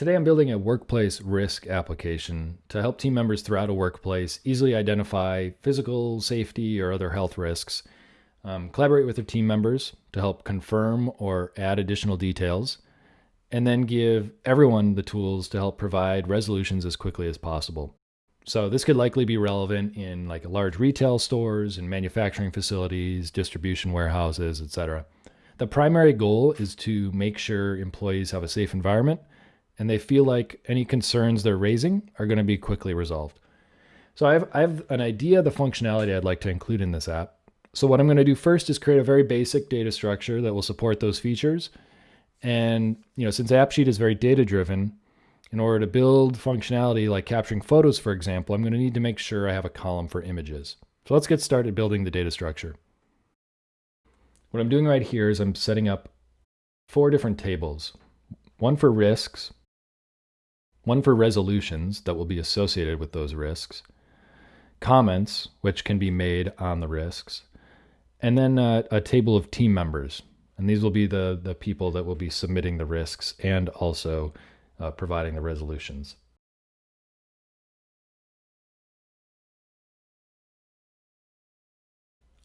Today I'm building a workplace risk application to help team members throughout a workplace easily identify physical, safety, or other health risks, um, collaborate with their team members to help confirm or add additional details, and then give everyone the tools to help provide resolutions as quickly as possible. So this could likely be relevant in like large retail stores and manufacturing facilities, distribution warehouses, etc. The primary goal is to make sure employees have a safe environment and they feel like any concerns they're raising are going to be quickly resolved. So I have, I have an idea of the functionality I'd like to include in this app. So what I'm going to do first is create a very basic data structure that will support those features. And you know, since AppSheet is very data driven, in order to build functionality like capturing photos, for example, I'm going to need to make sure I have a column for images. So let's get started building the data structure. What I'm doing right here is I'm setting up four different tables. One for risks, one for resolutions that will be associated with those risks, comments, which can be made on the risks, and then uh, a table of team members. And these will be the, the people that will be submitting the risks and also uh, providing the resolutions.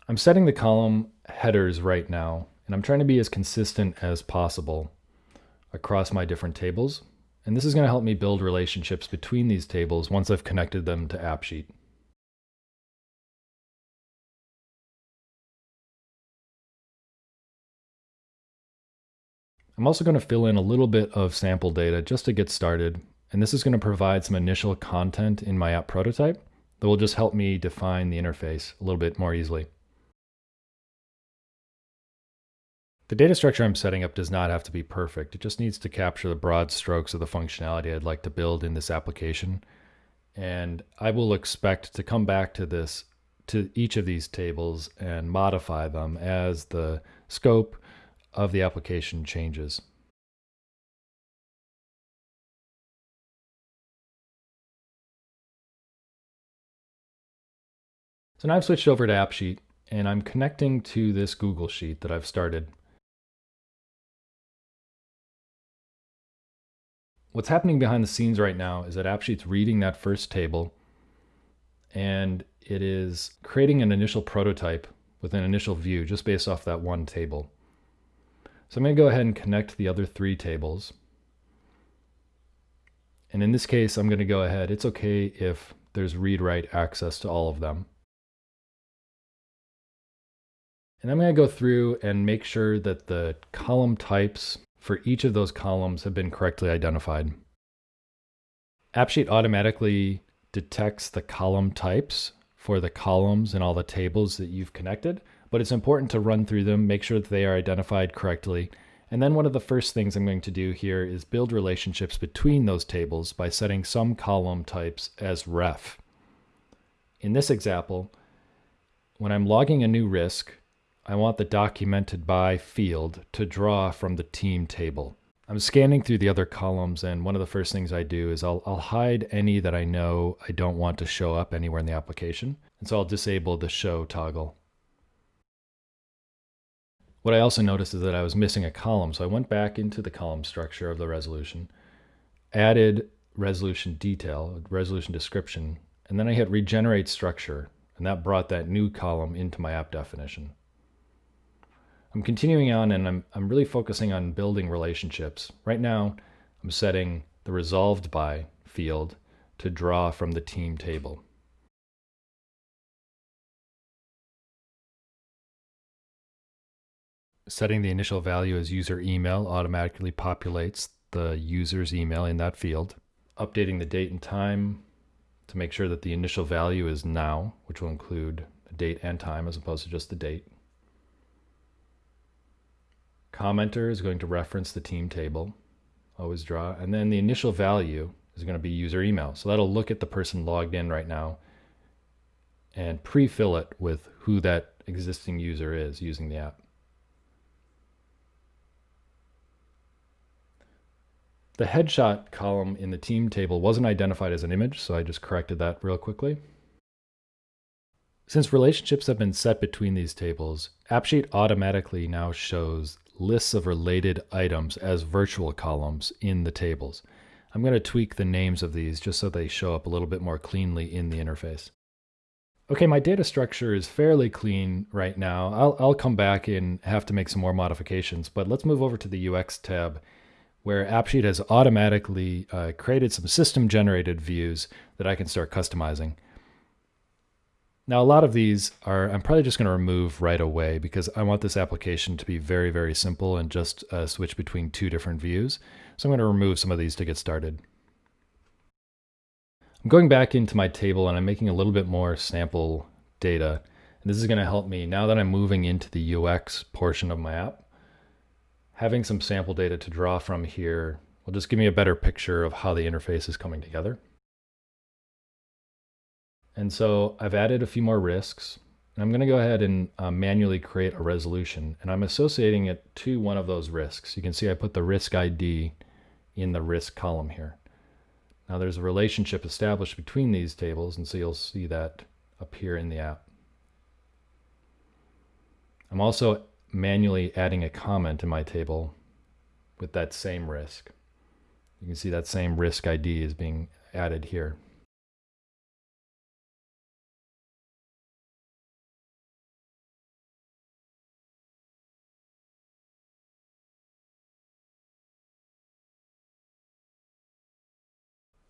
I'm setting the column headers right now, and I'm trying to be as consistent as possible across my different tables. And this is going to help me build relationships between these tables once I've connected them to AppSheet. I'm also going to fill in a little bit of sample data just to get started. And this is going to provide some initial content in my app prototype that will just help me define the interface a little bit more easily. The data structure I'm setting up does not have to be perfect. It just needs to capture the broad strokes of the functionality I'd like to build in this application. And I will expect to come back to this, to each of these tables and modify them as the scope of the application changes. So now I've switched over to AppSheet and I'm connecting to this Google Sheet that I've started. What's happening behind the scenes right now is that AppSheet's reading that first table and it is creating an initial prototype with an initial view just based off that one table. So I'm going to go ahead and connect the other three tables. And in this case, I'm going to go ahead. It's okay if there's read-write access to all of them. And I'm going to go through and make sure that the column types for each of those columns have been correctly identified. AppSheet automatically detects the column types for the columns and all the tables that you've connected, but it's important to run through them, make sure that they are identified correctly. And then one of the first things I'm going to do here is build relationships between those tables by setting some column types as ref. In this example, when I'm logging a new risk, I want the documented by field to draw from the team table. I'm scanning through the other columns and one of the first things I do is I'll, I'll hide any that I know I don't want to show up anywhere in the application. And so I'll disable the show toggle. What I also noticed is that I was missing a column. So I went back into the column structure of the resolution, added resolution detail, resolution description, and then I hit regenerate structure. And that brought that new column into my app definition. I'm continuing on and I'm, I'm really focusing on building relationships. Right now, I'm setting the resolved by field to draw from the team table. Setting the initial value as user email automatically populates the user's email in that field. Updating the date and time to make sure that the initial value is now, which will include the date and time as opposed to just the date. Commenter is going to reference the team table, always draw, and then the initial value is going to be user email. So that'll look at the person logged in right now and pre-fill it with who that existing user is using the app. The headshot column in the team table wasn't identified as an image, so I just corrected that real quickly. Since relationships have been set between these tables, AppSheet automatically now shows lists of related items as virtual columns in the tables. I'm going to tweak the names of these just so they show up a little bit more cleanly in the interface. Okay, my data structure is fairly clean right now. I'll, I'll come back and have to make some more modifications, but let's move over to the UX tab where AppSheet has automatically uh, created some system generated views that I can start customizing. Now, a lot of these are, I'm probably just going to remove right away because I want this application to be very, very simple and just uh, switch between two different views. So I'm going to remove some of these to get started. I'm going back into my table and I'm making a little bit more sample data. And this is going to help me now that I'm moving into the UX portion of my app. Having some sample data to draw from here will just give me a better picture of how the interface is coming together. And so I've added a few more risks. And I'm going to go ahead and uh, manually create a resolution. And I'm associating it to one of those risks. You can see I put the risk ID in the risk column here. Now there's a relationship established between these tables, and so you'll see that appear in the app. I'm also manually adding a comment in my table with that same risk. You can see that same risk ID is being added here.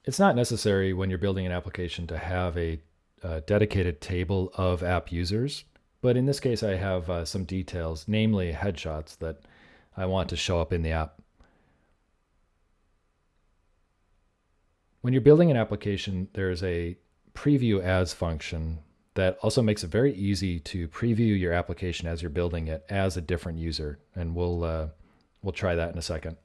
It's not necessary when you're building an application to have a, a dedicated table of app users, but in this case I have uh, some details, namely headshots that I want to show up in the app. When you're building an application, there's a preview as function that also makes it very easy to preview your application as you're building it as a different user. And we'll, uh, we'll try that in a second.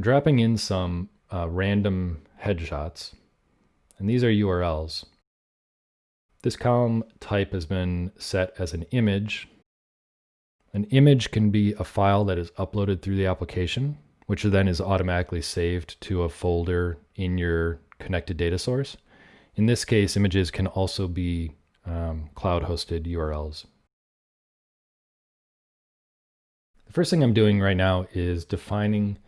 I'm dropping in some uh, random headshots, and these are URLs. This column type has been set as an image. An image can be a file that is uploaded through the application, which then is automatically saved to a folder in your connected data source. In this case, images can also be um, cloud-hosted URLs. The first thing I'm doing right now is defining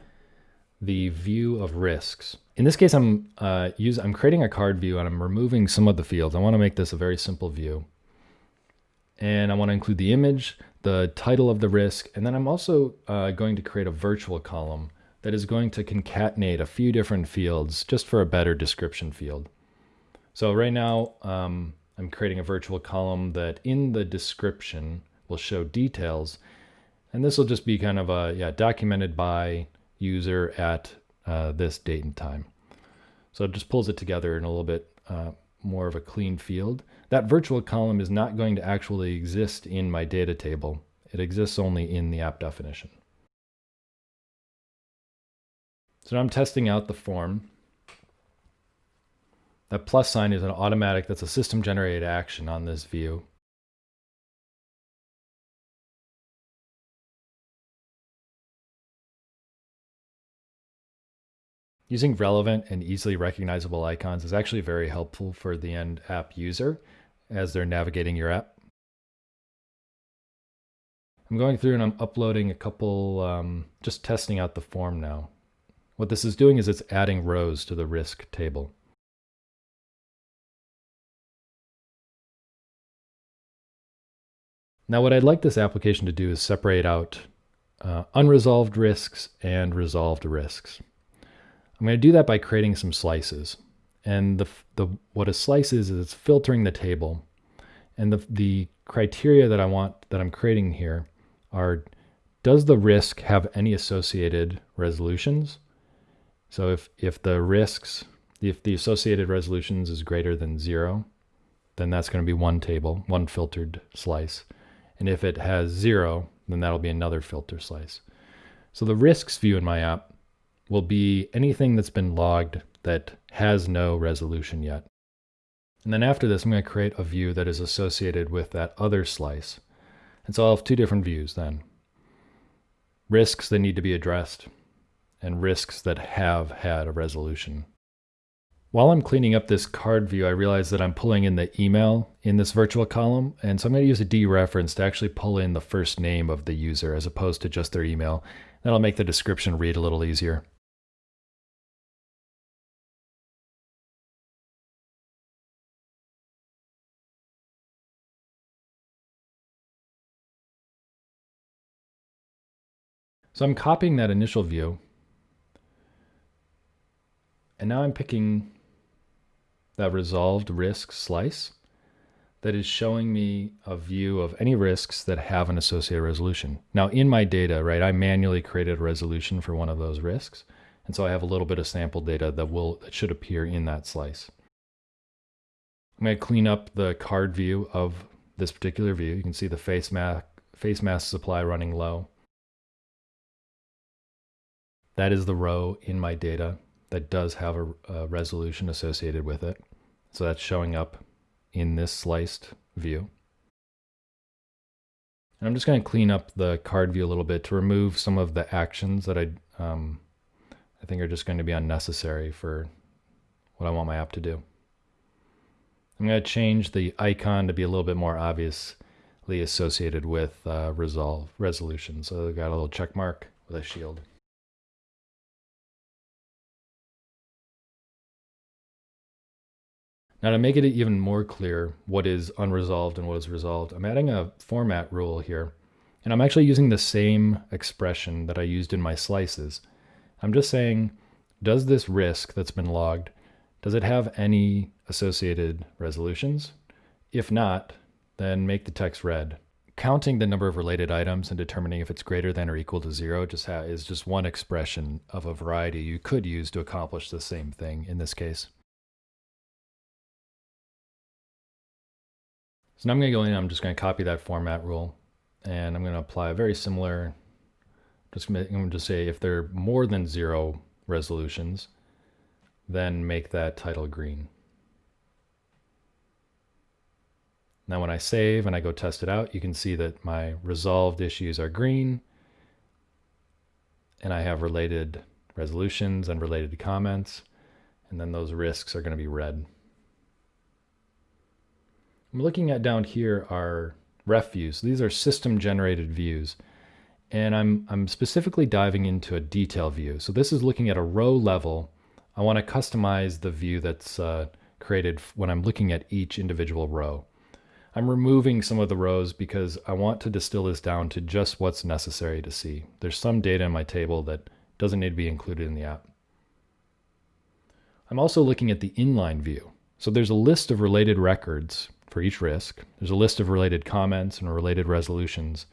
the view of risks. In this case, I'm uh, use, I'm creating a card view and I'm removing some of the fields. I want to make this a very simple view. And I want to include the image, the title of the risk, and then I'm also uh, going to create a virtual column that is going to concatenate a few different fields just for a better description field. So right now, um, I'm creating a virtual column that in the description will show details. And this will just be kind of a, yeah, documented by user at uh, this date and time. So it just pulls it together in a little bit uh, more of a clean field. That virtual column is not going to actually exist in my data table. It exists only in the app definition. So now I'm testing out the form. That plus sign is an automatic, that's a system generated action on this view. Using relevant and easily recognizable icons is actually very helpful for the end app user as they're navigating your app. I'm going through and I'm uploading a couple, um, just testing out the form now. What this is doing is it's adding rows to the risk table. Now what I'd like this application to do is separate out uh, unresolved risks and resolved risks. I'm going to do that by creating some slices. And the, the what a slice is, is it's filtering the table. And the, the criteria that I want, that I'm creating here are, does the risk have any associated resolutions? So if, if the risks, if the associated resolutions is greater than zero, then that's going to be one table, one filtered slice. And if it has zero, then that'll be another filter slice. So the risks view in my app will be anything that's been logged that has no resolution yet. And then after this, I'm going to create a view that is associated with that other slice. And so I'll have two different views then. Risks that need to be addressed and risks that have had a resolution. While I'm cleaning up this card view, I realize that I'm pulling in the email in this virtual column. And so I'm going to use a dereference to actually pull in the first name of the user as opposed to just their email. That'll make the description read a little easier. So I'm copying that initial view. And now I'm picking that resolved risk slice that is showing me a view of any risks that have an associated resolution. Now in my data, right, I manually created a resolution for one of those risks. And so I have a little bit of sample data that will that should appear in that slice. I'm going to clean up the card view of this particular view. You can see the face mask, face mask supply running low. That is the row in my data that does have a, a resolution associated with it. So that's showing up in this sliced view. And I'm just going to clean up the card view a little bit to remove some of the actions that I, um, I think are just going to be unnecessary for what I want my app to do. I'm going to change the icon to be a little bit more obviously associated with uh, resolve resolution. So I've got a little check mark with a shield. Now to make it even more clear what is unresolved and what is resolved, I'm adding a format rule here. And I'm actually using the same expression that I used in my slices. I'm just saying, does this risk that's been logged, does it have any associated resolutions? If not, then make the text red. Counting the number of related items and determining if it's greater than or equal to zero just is just one expression of a variety you could use to accomplish the same thing in this case. So now I'm going to go in and I'm just going to copy that format rule and I'm going to apply a very similar, just I'm going to say if there are more than zero resolutions, then make that title green. Now when I save and I go test it out, you can see that my resolved issues are green and I have related resolutions and related comments, and then those risks are going to be red. I'm looking at down here are ref views. These are system generated views. And I'm, I'm specifically diving into a detail view. So this is looking at a row level. I want to customize the view that's uh, created when I'm looking at each individual row. I'm removing some of the rows because I want to distill this down to just what's necessary to see. There's some data in my table that doesn't need to be included in the app. I'm also looking at the inline view. So there's a list of related records for each risk. There's a list of related comments and related resolutions.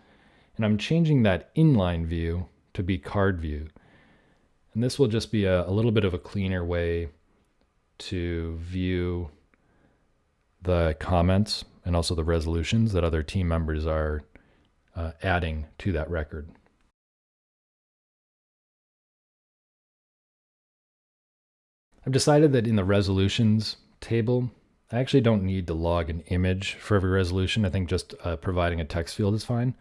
And I'm changing that inline view to be card view. And this will just be a, a little bit of a cleaner way to view the comments and also the resolutions that other team members are uh, adding to that record. I've decided that in the resolutions table, I actually don't need to log an image for every resolution. I think just uh, providing a text field is fine.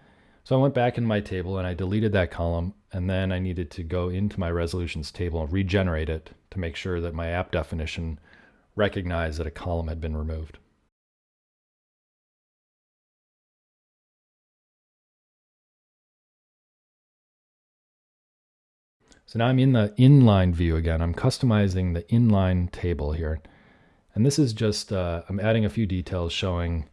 So I went back in my table and I deleted that column and then I needed to go into my resolutions table and regenerate it to make sure that my app definition recognized that a column had been removed. So now I'm in the inline view again. I'm customizing the inline table here. And this is just, uh, I'm adding a few details showing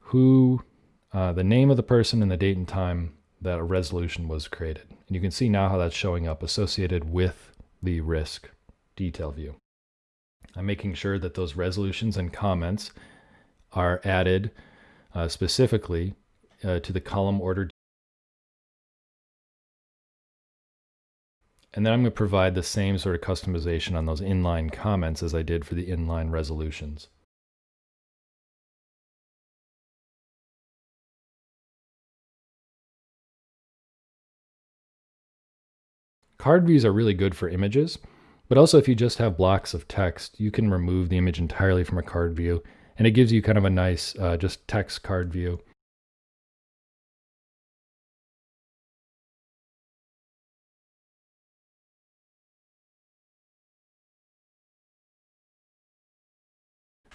who, uh, the name of the person and the date and time that a resolution was created. And you can see now how that's showing up associated with the risk detail view. I'm making sure that those resolutions and comments are added uh, specifically uh, to the column order And then I'm going to provide the same sort of customization on those inline comments as I did for the inline resolutions. Card views are really good for images, but also if you just have blocks of text, you can remove the image entirely from a card view, and it gives you kind of a nice uh, just text card view.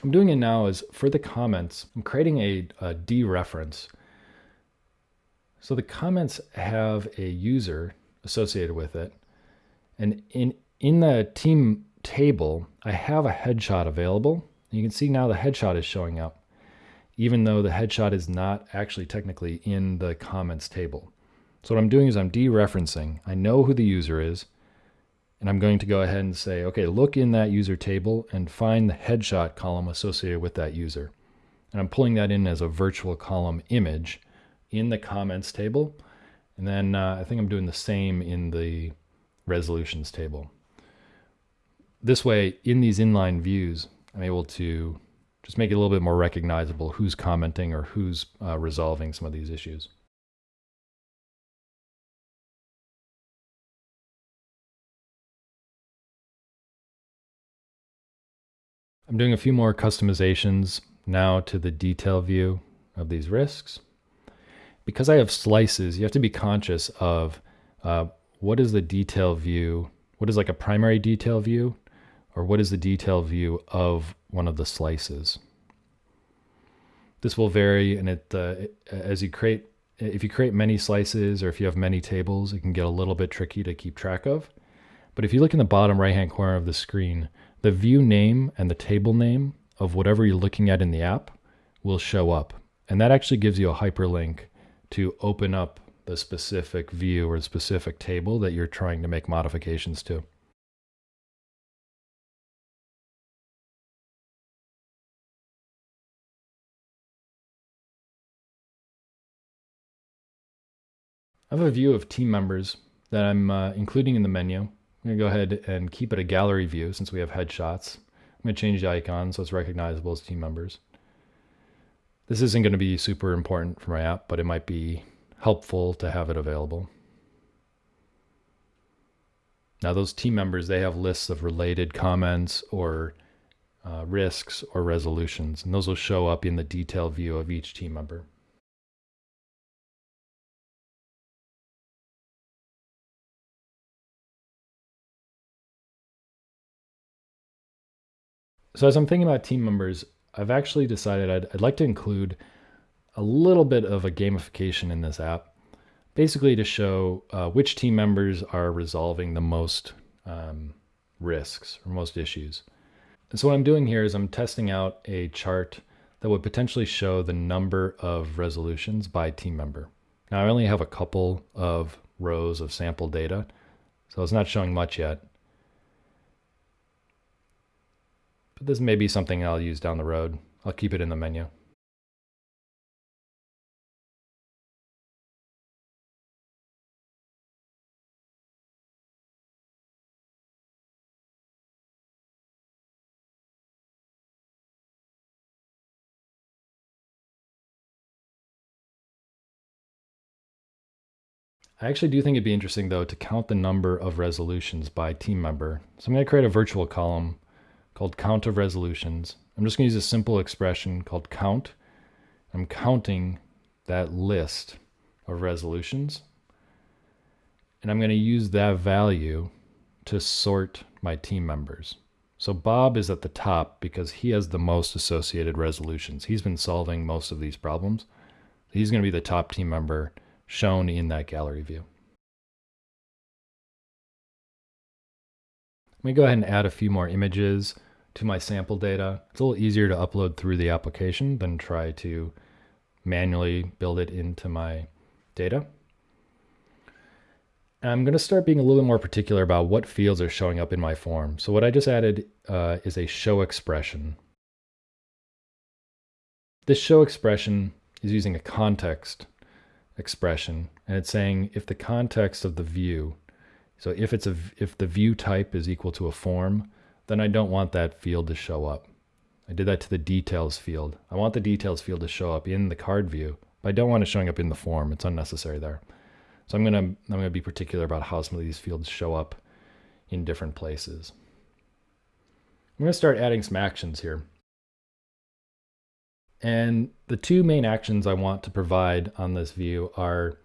I'm doing it now is for the comments, I'm creating a, a dereference. So the comments have a user associated with it. And in, in the team table, I have a headshot available. You can see now the headshot is showing up, even though the headshot is not actually technically in the comments table. So what I'm doing is I'm dereferencing. I know who the user is, and I'm going to go ahead and say, okay, look in that user table and find the headshot column associated with that user. And I'm pulling that in as a virtual column image in the comments table. And then uh, I think I'm doing the same in the resolutions table. This way, in these inline views, I'm able to just make it a little bit more recognizable who's commenting or who's uh, resolving some of these issues. I'm doing a few more customizations now to the detail view of these risks. Because I have slices, you have to be conscious of uh, what is the detail view, what is like a primary detail view, or what is the detail view of one of the slices. This will vary, and it, uh, as you create, if you create many slices or if you have many tables, it can get a little bit tricky to keep track of. But if you look in the bottom right-hand corner of the screen, the view name and the table name of whatever you're looking at in the app will show up. And that actually gives you a hyperlink to open up the specific view or specific table that you're trying to make modifications to. I have a view of team members that I'm uh, including in the menu. I'm to go ahead and keep it a gallery view since we have headshots. I'm to change the icon so it's recognizable as team members. This isn't going to be super important for my app, but it might be helpful to have it available. Now those team members, they have lists of related comments or uh, risks or resolutions, and those will show up in the detail view of each team member. So as I'm thinking about team members, I've actually decided I'd, I'd like to include a little bit of a gamification in this app, basically to show uh, which team members are resolving the most um, risks or most issues. And so what I'm doing here is I'm testing out a chart that would potentially show the number of resolutions by team member. Now I only have a couple of rows of sample data, so it's not showing much yet. But this may be something I'll use down the road. I'll keep it in the menu. I actually do think it'd be interesting though to count the number of resolutions by team member. So I'm going to create a virtual column called count of resolutions. I'm just going to use a simple expression called count. I'm counting that list of resolutions. And I'm going to use that value to sort my team members. So Bob is at the top because he has the most associated resolutions. He's been solving most of these problems. He's going to be the top team member shown in that gallery view. Let me go ahead and add a few more images to my sample data. It's a little easier to upload through the application than try to manually build it into my data. And I'm going to start being a little bit more particular about what fields are showing up in my form. So what I just added uh, is a show expression. This show expression is using a context expression, and it's saying if the context of the view, so if it's a if the view type is equal to a form, then I don't want that field to show up. I did that to the details field. I want the details field to show up in the card view, but I don't want it showing up in the form. It's unnecessary there. So I'm gonna I'm gonna be particular about how some of these fields show up in different places. I'm gonna start adding some actions here. And the two main actions I want to provide on this view are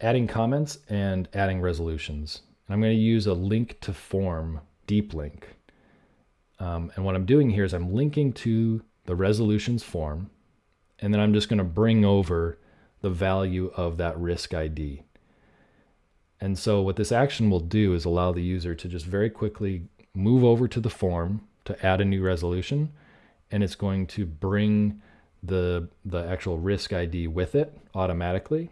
adding comments and adding resolutions. And I'm going to use a link to form deep link. Um, and what I'm doing here is I'm linking to the resolutions form, and then I'm just going to bring over the value of that risk ID. And so what this action will do is allow the user to just very quickly move over to the form to add a new resolution, and it's going to bring the, the actual risk ID with it automatically.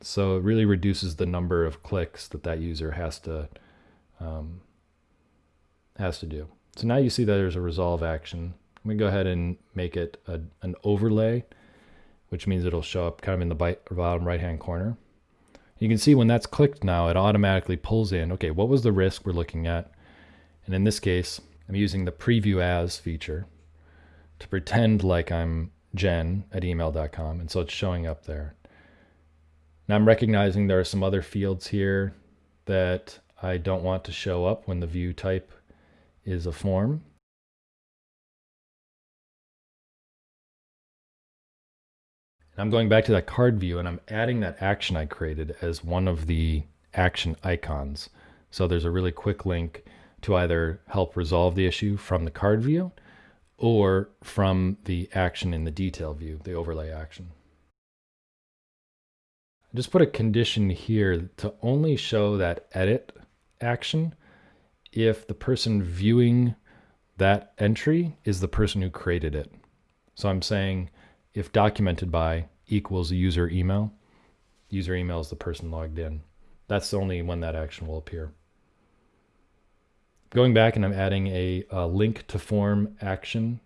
So it really reduces the number of clicks that that user has to um, has to do. So now you see that there's a resolve action. I'm gonna go ahead and make it a, an overlay, which means it'll show up kind of in the bottom right-hand corner. You can see when that's clicked now, it automatically pulls in, okay, what was the risk we're looking at? And in this case, I'm using the preview as feature to pretend like I'm jen at email.com. And so it's showing up there. Now I'm recognizing there are some other fields here that I don't want to show up when the view type is a form. And I'm going back to that card view and I'm adding that action I created as one of the action icons. So there's a really quick link to either help resolve the issue from the card view or from the action in the detail view, the overlay action. I just put a condition here to only show that edit action if the person viewing that entry is the person who created it. So I'm saying if documented by equals user email, user email is the person logged in. That's only when that action will appear. Going back and I'm adding a, a link to form action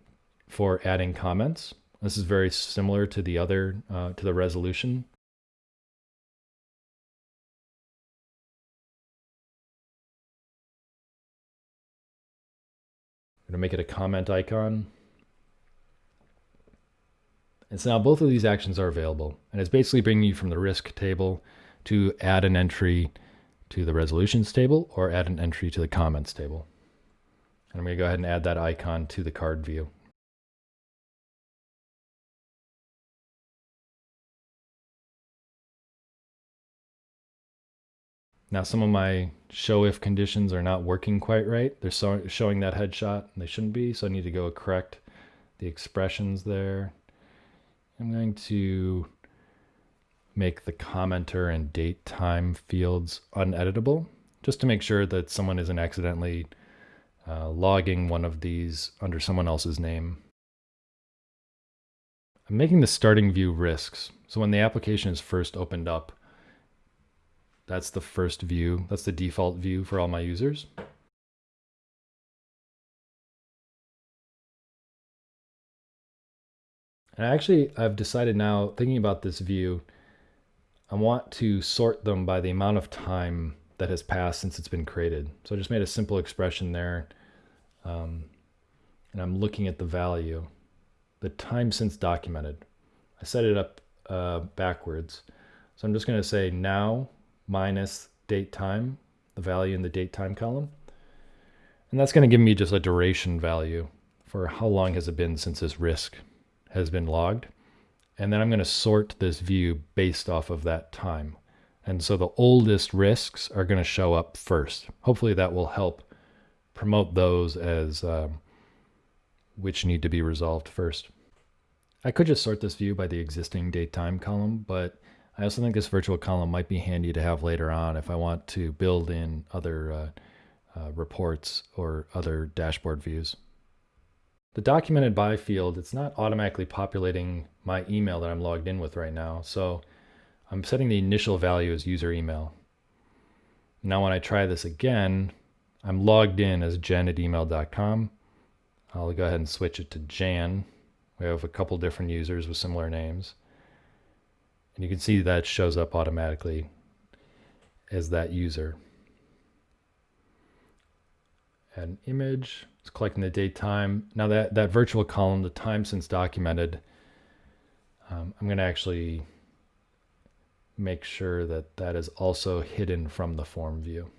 for adding comments. This is very similar to the other, uh, to the resolution going to make it a comment icon. And so now both of these actions are available. And it's basically bringing you from the risk table to add an entry to the resolutions table or add an entry to the comments table. And I'm going to go ahead and add that icon to the card view. Now some of my show if conditions are not working quite right. They're so showing that headshot and they shouldn't be, so I need to go correct the expressions there. I'm going to make the commenter and date time fields uneditable just to make sure that someone isn't accidentally uh, logging one of these under someone else's name. I'm making the starting view risks. So when the application is first opened up, that's the first view. That's the default view for all my users. And actually, I've decided now, thinking about this view, I want to sort them by the amount of time that has passed since it's been created. So I just made a simple expression there. Um, and I'm looking at the value, the time since documented. I set it up uh, backwards. So I'm just going to say now minus date time, the value in the date time column. And that's going to give me just a duration value for how long has it been since this risk has been logged. And then I'm going to sort this view based off of that time. And so the oldest risks are going to show up first. Hopefully that will help promote those as um, which need to be resolved first. I could just sort this view by the existing date time column, but I also think this virtual column might be handy to have later on if I want to build in other uh, uh, reports or other dashboard views. The documented by field, it's not automatically populating my email that I'm logged in with right now. So I'm setting the initial value as user email. Now when I try this again, I'm logged in as jen at email.com. I'll go ahead and switch it to Jan. We have a couple different users with similar names. And you can see that shows up automatically as that user. Add an image, it's collecting the date time. Now that, that virtual column, the time since documented, um, I'm gonna actually make sure that that is also hidden from the form view.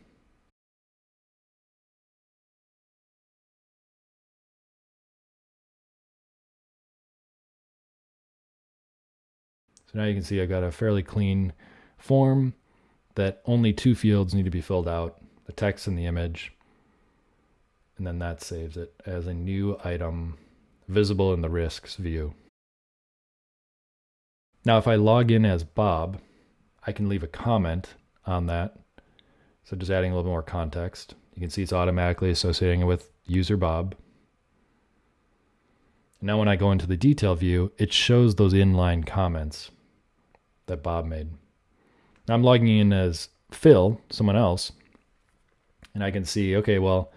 So now you can see I've got a fairly clean form that only two fields need to be filled out, the text and the image. And then that saves it as a new item visible in the risks view. Now, if I log in as Bob, I can leave a comment on that. So just adding a little more context. You can see it's automatically associating it with user Bob. Now when I go into the detail view, it shows those inline comments that Bob made. Now I'm logging in as Phil, someone else, and I can see, okay, well,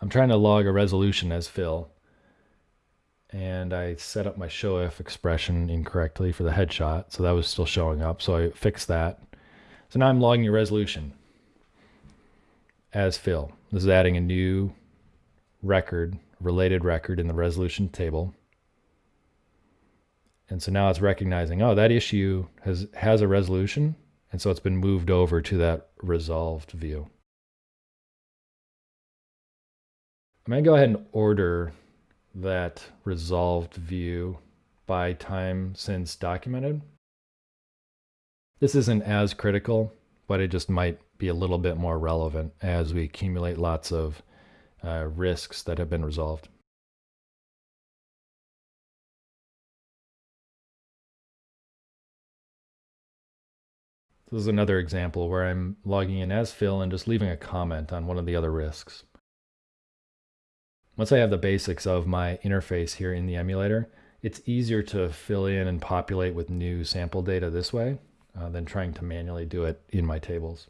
I'm trying to log a resolution as Phil, and I set up my show if expression incorrectly for the headshot, so that was still showing up, so I fixed that. So now I'm logging a resolution as Phil. This is adding a new record, related record in the resolution table. And so now it's recognizing, oh, that issue has, has a resolution. And so it's been moved over to that resolved view. I'm going to go ahead and order that resolved view by time since documented. This isn't as critical, but it just might be a little bit more relevant as we accumulate lots of uh, risks that have been resolved. This is another example where I'm logging in as Phil and just leaving a comment on one of the other risks. Once I have the basics of my interface here in the emulator, it's easier to fill in and populate with new sample data this way uh, than trying to manually do it in my tables.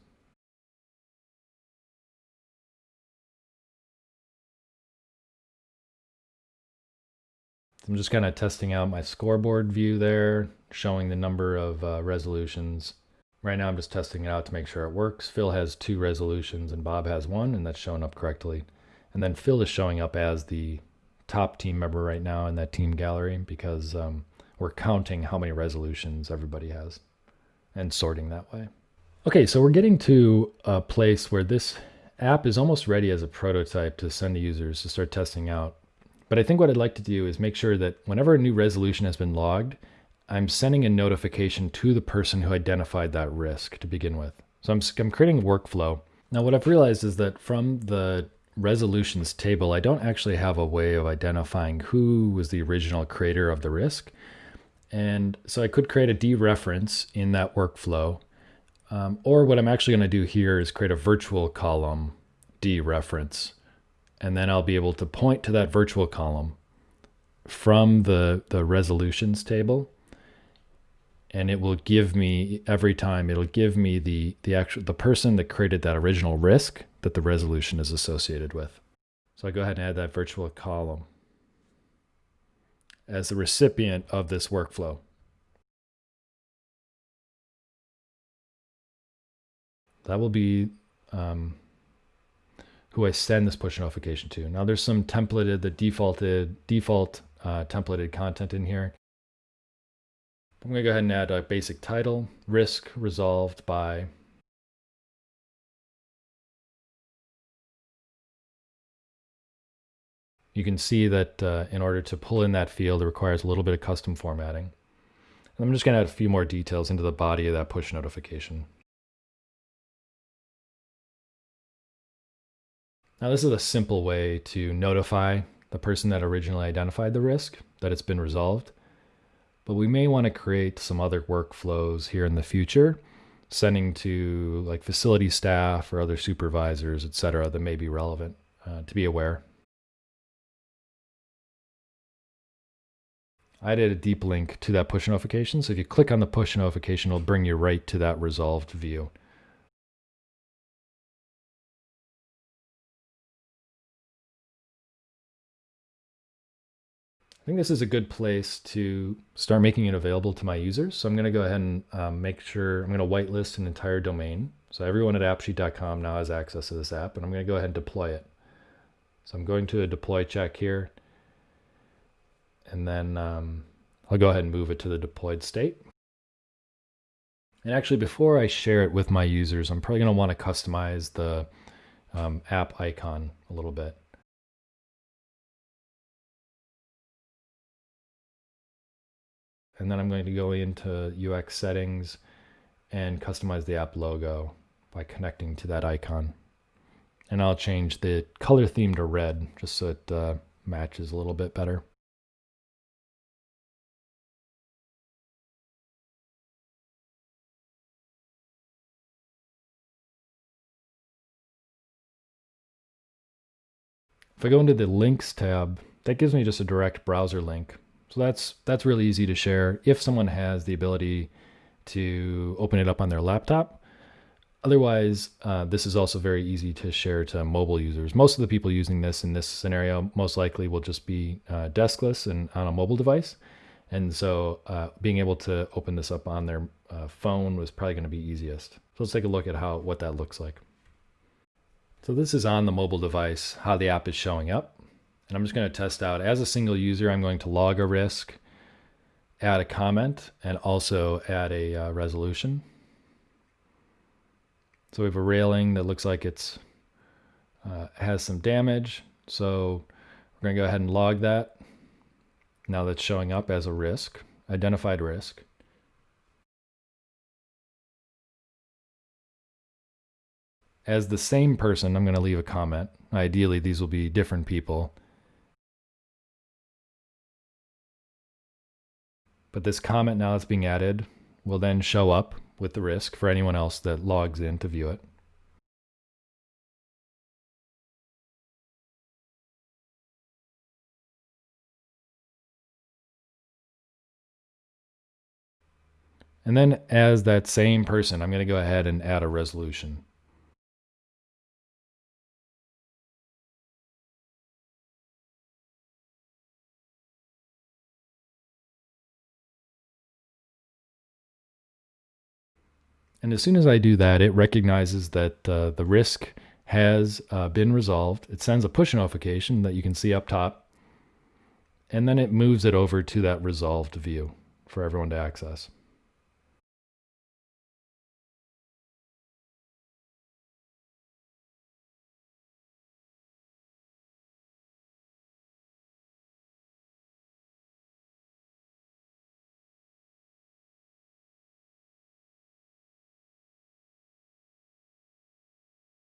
I'm just kind of testing out my scoreboard view there, showing the number of uh, resolutions. Right now I'm just testing it out to make sure it works. Phil has two resolutions and Bob has one, and that's showing up correctly. And then Phil is showing up as the top team member right now in that team gallery because um, we're counting how many resolutions everybody has and sorting that way. Okay, so we're getting to a place where this app is almost ready as a prototype to send to users to start testing out. But I think what I'd like to do is make sure that whenever a new resolution has been logged, I'm sending a notification to the person who identified that risk to begin with. So I'm, I'm creating a workflow. Now what I've realized is that from the resolutions table, I don't actually have a way of identifying who was the original creator of the risk. And so I could create a dereference in that workflow. Um, or what I'm actually going to do here is create a virtual column dereference and then I'll be able to point to that virtual column from the, the resolutions table and it will give me every time it'll give me the the actual the person that created that original risk that the resolution is associated with. So I go ahead and add that virtual column as the recipient of this workflow. That will be um, who I send this push notification to. Now there's some templated, the defaulted, default uh, templated content in here. I'm gonna go ahead and add a basic title, risk resolved by You can see that uh, in order to pull in that field, it requires a little bit of custom formatting. And I'm just gonna add a few more details into the body of that push notification. Now this is a simple way to notify the person that originally identified the risk that it's been resolved. But we may want to create some other workflows here in the future, sending to like facility staff or other supervisors, etc., that may be relevant uh, to be aware. I added a deep link to that push notification. So if you click on the push notification, it'll bring you right to that resolved view. Think this is a good place to start making it available to my users. So I'm going to go ahead and um, make sure I'm going to whitelist an entire domain. So everyone at appsheet.com now has access to this app, and I'm going to go ahead and deploy it. So I'm going to a deploy check here, and then um, I'll go ahead and move it to the deployed state. And actually, before I share it with my users, I'm probably going to want to customize the um, app icon a little bit. And then I'm going to go into UX settings and customize the app logo by connecting to that icon. And I'll change the color theme to red just so it uh, matches a little bit better. If I go into the links tab, that gives me just a direct browser link. So that's that's really easy to share if someone has the ability to open it up on their laptop. Otherwise, uh, this is also very easy to share to mobile users. Most of the people using this in this scenario most likely will just be uh, deskless and on a mobile device. And so uh, being able to open this up on their uh, phone was probably going to be easiest. So let's take a look at how what that looks like. So this is on the mobile device, how the app is showing up. And I'm just going to test out as a single user, I'm going to log a risk, add a comment, and also add a uh, resolution. So we have a railing that looks like it's uh, has some damage. So we're going to go ahead and log that. Now that's showing up as a risk, identified risk. As the same person, I'm going to leave a comment. Ideally, these will be different people. But this comment now that's being added will then show up with the risk for anyone else that logs in to view it. And then as that same person, I'm going to go ahead and add a resolution. And as soon as I do that, it recognizes that uh, the risk has uh, been resolved. It sends a push notification that you can see up top, and then it moves it over to that resolved view for everyone to access.